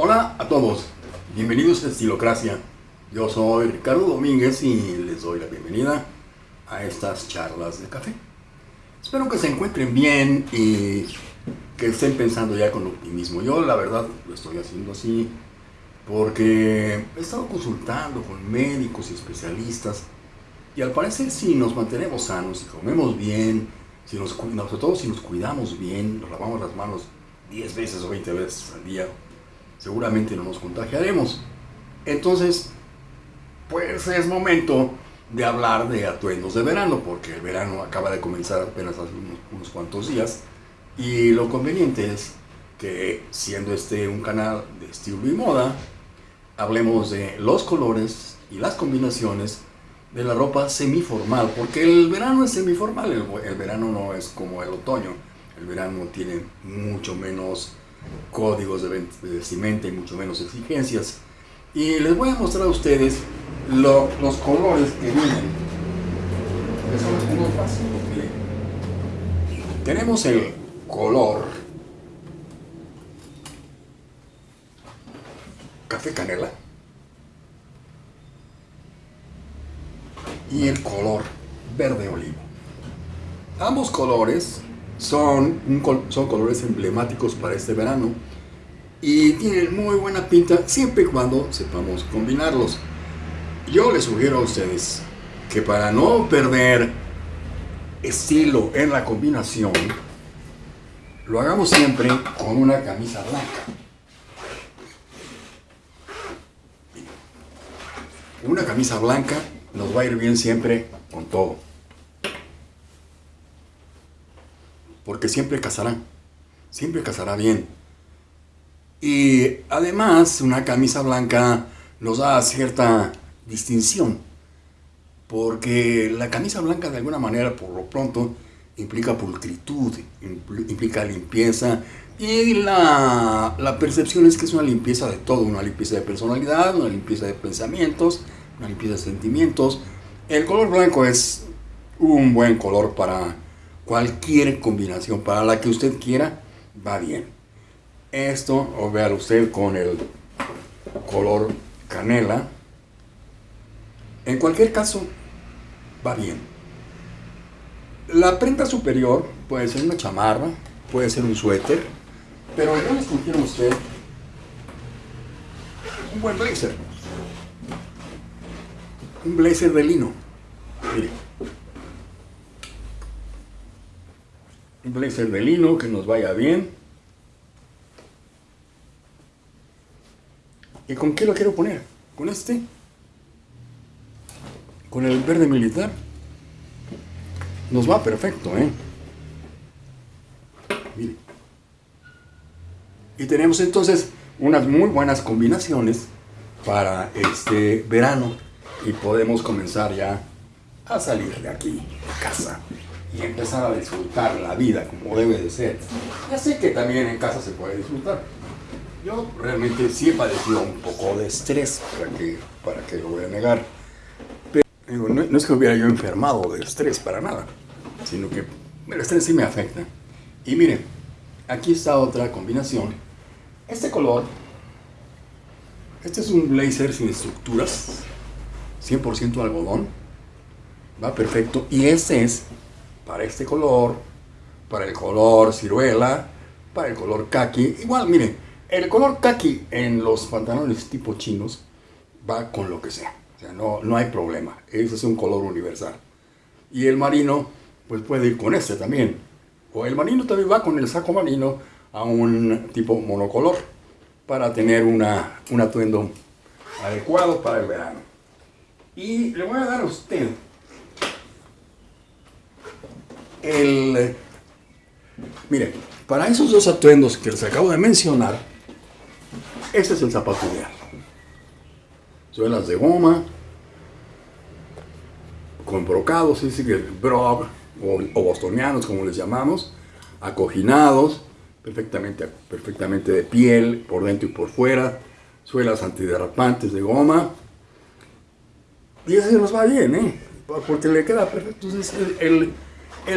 Hola a todos, bienvenidos a Estilocracia. Yo soy Ricardo Domínguez y les doy la bienvenida a estas charlas de café. Espero que se encuentren bien y que estén pensando ya con optimismo. Yo la verdad lo estoy haciendo así porque he estado consultando con médicos y especialistas y al parecer si nos mantenemos sanos, si comemos bien, si nos, sobre todo si nos cuidamos bien, nos lavamos las manos 10 veces o 20 veces al día, seguramente no nos contagiaremos. Entonces, pues es momento de hablar de atuendos de verano, porque el verano acaba de comenzar apenas hace unos, cuantos días, y lo conveniente es que, siendo este un canal de estilo y moda, hablemos de los colores y las combinaciones de la ropa semiformal, porque el verano es semiformal, el, el verano no es como el otoño, el verano tiene mucho menos códigos de vestimenta y mucho menos exigencias. Y les voy a mostrar a ustedes los colores que vienen. Tenemos el color café canela y el color verde olivo. Ambos colores son, son colores emblemáticos para este verano y tienen muy buena pinta siempre y cuando sepamos combinarlos. Yo les sugiero a ustedes que para no perder estilo en la combinación, lo hagamos siempre con una camisa blanca. Una camisa blanca nos va a ir bien siempre con todo. Porque siempre casará, siempre casará bien. Y además una camisa blanca nos da cierta distinción. Porque la camisa blanca de alguna manera, por lo pronto, implica pulcritud, implica limpieza. Y la, la percepción es que es una limpieza de todo, una limpieza de personalidad, una limpieza de pensamientos, una limpieza de sentimientos. El color blanco es un buen color para cualquier combinación, para la que usted quiera, va bien. Esto, o vea usted con el color canela. En cualquier caso, va bien. La prenda superior puede ser una chamarra, puede ser un suéter, pero yo les sugiero a usted un buen blazer. Un blazer de lino. Mire. Un blazer de lino que nos vaya bien ¿Y con qué lo quiero poner? ¿Con este? ¿Con el verde militar? Nos va perfecto, ¿eh? Mire. Y tenemos entonces unas muy buenas combinaciones para este verano y podemos comenzar ya a salir de aquí, de casa y empezar a disfrutar la vida como debe de ser. Ya sé que también en casa se puede disfrutar, yo realmente sí he padecido un poco de estrés, para que, para que lo voy a negar. Pero no, es que hubiera yo enfermado de estrés, para nada, sino que el estrés sí me afecta. Y miren, aquí está otra combinación. Este color, este es un blazer sin estructuras, 100% algodón, va perfecto. Y este es para este color, para el color ciruela, para el color kaki. Igual, miren, el color kaki en los pantalones tipo chinos va con lo que sea. O sea, no, no hay problema. Ese es un color universal. Y el marino, pues puede ir con este también. O el marino también va con el saco marino a un tipo monocolor para tener una, un atuendo adecuado para el verano. Y le voy a dar a usted el... Mire, para esos dos atuendos que les acabo de mencionar, este es el zapato ideal. Suelas de goma, con brocados, es decir, brog o, bostonianos como les llamamos, acoginados, perfectamente, perfectamente de piel, por dentro y por fuera, suelas antiderrapantes de goma. Y así nos va bien, ¿eh? Porque le queda perfecto.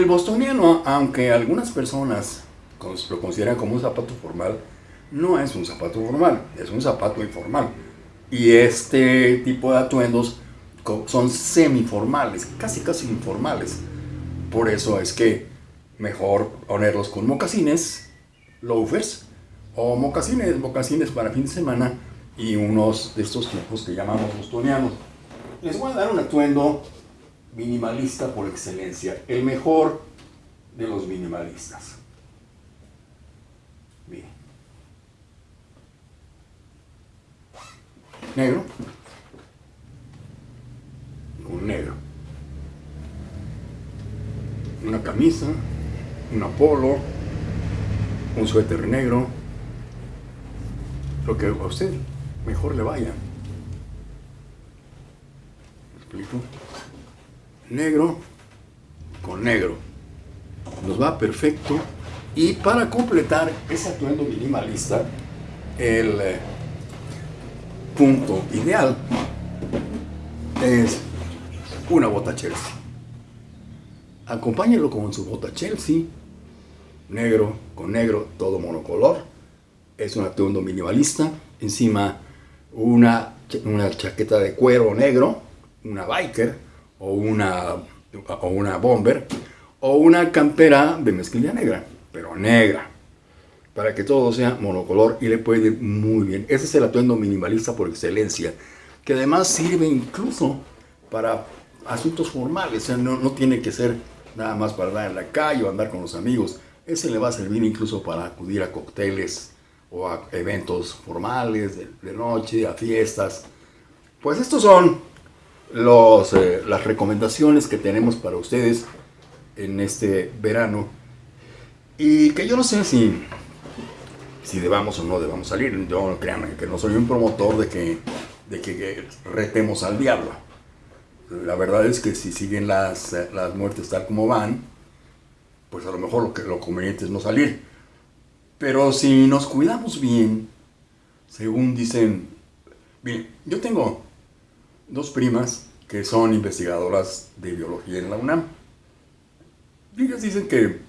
Bostoniano, aunque algunas personas lo consideran como un zapato formal, no es un zapato formal, es un zapato informal. Y este tipo de atuendos son semiformales, casi casi informales. Por eso es que mejor ponerlos con mocasines, loafers, o mocasines, mocasines para fin de semana y unos de estos tipos que llamamos bostonianos. Les voy a dar un atuendo minimalista por excelencia, el mejor de los minimalistas. Bien. Negro. Con negro. Una camisa, un polo, un suéter negro, lo que a usted mejor le vaya. ¿Me explico? Negro con negro. Nos va perfecto. Y para completar ese atuendo minimalista, el eh, punto ideal es una bota Chelsea. Acompáñelo con su bota Chelsea, negro con negro, todo monocolor. Es un atuendo minimalista. Encima una, una chaqueta de cuero negro, una biker o una, o una bomber o una campera de mezclilla negra, pero negra, para que todo sea monocolor y le puede ir muy bien. Ese es el atuendo minimalista por excelencia, que además sirve incluso para asuntos formales, o sea, no, no tiene que ser nada más para andar en la calle o andar con los amigos. Ese le va a servir incluso para acudir a cócteles o a eventos formales de, noche, a fiestas. Pues estos son los, eh, las recomendaciones que tenemos para ustedes en este verano. Y que yo no sé si, si debamos o no debamos salir. Yo créanme que no soy un promotor de que, de que, retemos al diablo. La verdad es que si siguen las, las muertes tal como van, pues a lo mejor lo, que, lo conveniente es no salir. Pero si nos cuidamos bien, según dicen, bien, yo tengo dos primas que son investigadoras de biología en la UNAM. Ellas dicen que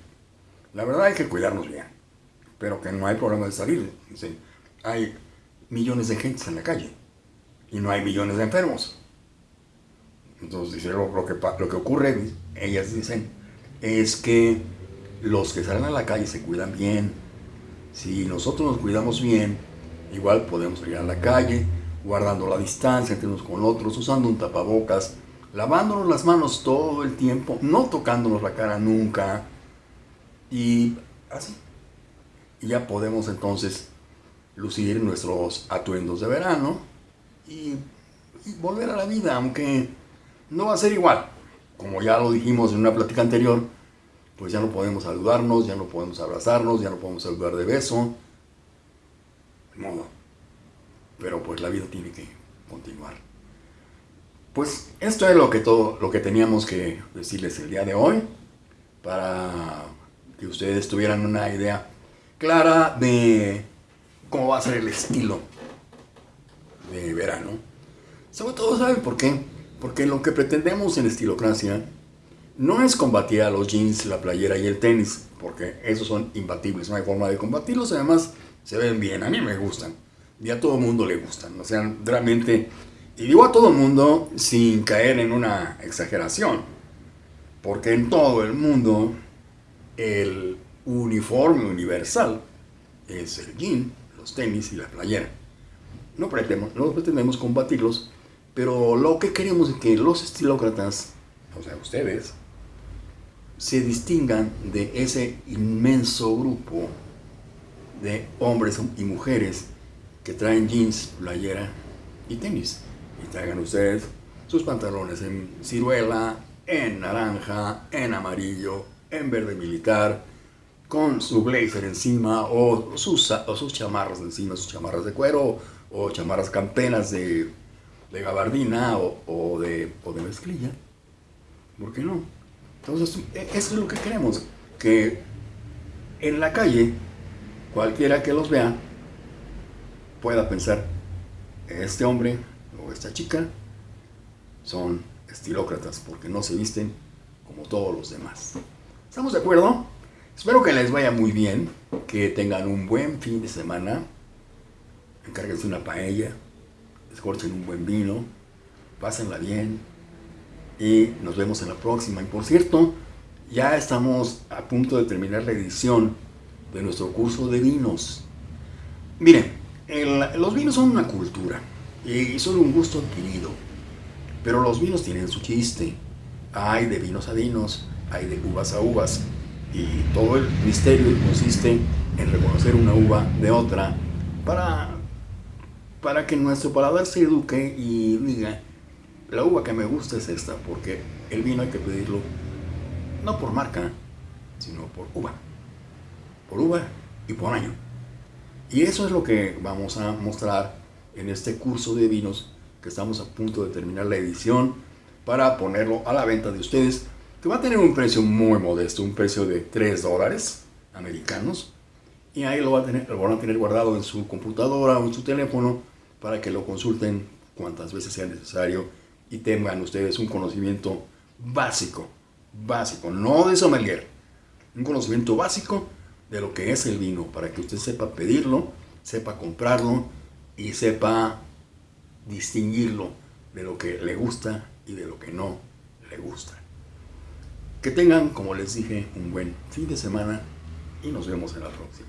la verdad hay que cuidarnos bien, pero que no hay problema de salir. Dicen, hay millones de gente en la calle y no hay millones de enfermos. Entonces, lo, lo, que, lo que ocurre, ellas dicen, es que los que salen a la calle se cuidan bien. Si nosotros nos cuidamos bien, igual podemos salir a la calle, guardando la distancia entre unos con otros, usando un tapabocas, lavándonos las manos todo el tiempo, no tocándonos la cara nunca. Y así. Y ya podemos entonces lucir nuestros atuendos de verano y, volver a la vida, aunque no va a ser igual. Como ya lo dijimos en una plática anterior, pues ya no podemos saludarnos, ya no podemos abrazarnos, ya no podemos saludar de beso. De modo. Pero pues la vida tiene que continuar. Pues esto es lo que todo lo que teníamos que decirles el día de hoy para que ustedes tuvieran una idea clara de cómo va a ser el estilo de verano. Sobre todo, ¿saben por qué? Porque lo que pretendemos en Estilocracia no es combatir a los jeans, la playera y el tenis, porque esos son imbatibles, no hay forma de combatirlos, además se ven bien, a mí me gustan, y a todo mundo le gustan, o sea, realmente, y digo a todo mundo sin caer en una exageración, porque en todo el mundo el uniforme universal es el jean, los tenis y la playera. No pretendemos, no pretendemos combatirlos, pero lo que queremos es que los estilócratas, o sea, ustedes, se distingan de ese inmenso grupo de hombres y mujeres que traen jeans, playera y tenis. Y traigan ustedes sus pantalones en ciruela, en naranja, en amarillo, en verde militar, con su blazer encima o sus, o sus chamarras encima, sus chamarras de cuero o chamarras campenas de, gabardina o, de, o de mezclilla. ¿Por qué no? Entonces, eso es lo que queremos, que en la calle, cualquiera que los vea, pueda pensar, este hombre o esta chica son estilócratas porque no se visten como todos los demás. ¿Estamos de acuerdo? Espero que les vaya muy bien, que tengan un buen fin de semana. Encárguense una paella, escorchen un buen vino, pásenla bien y nos vemos en la próxima. Y por cierto, ya estamos a punto de terminar la edición de nuestro curso de vinos. Miren, los vinos son una cultura y son un gusto adquirido, pero los vinos tienen su chiste. Hay de vinos a vinos, hay de uvas a uvas, y todo el misterio consiste en reconocer una uva de otra para, para que nuestro paladar se eduque y diga, la uva que me gusta es esta, porque el vino hay que pedirlo no por marca, sino por uva. Por uva y por año. Y eso es lo que vamos a mostrar en este curso de vinos que estamos a punto de terminar la edición para ponerlo a la venta de ustedes, que va a tener un precio muy modesto, un precio de 3 dólares americanos. Y ahí lo, va a tener, lo van a tener guardado en su computadora o en su teléfono para que lo consulten cuantas veces sea necesario y tengan ustedes un conocimiento básico, básico, no de sommelier, un conocimiento básico de lo que es el vino, para que usted sepa pedirlo, sepa comprarlo y sepa distinguirlo de lo que le gusta y de lo que no le gusta. Que tengan, como les dije, un buen fin de semana y nos vemos en la próxima.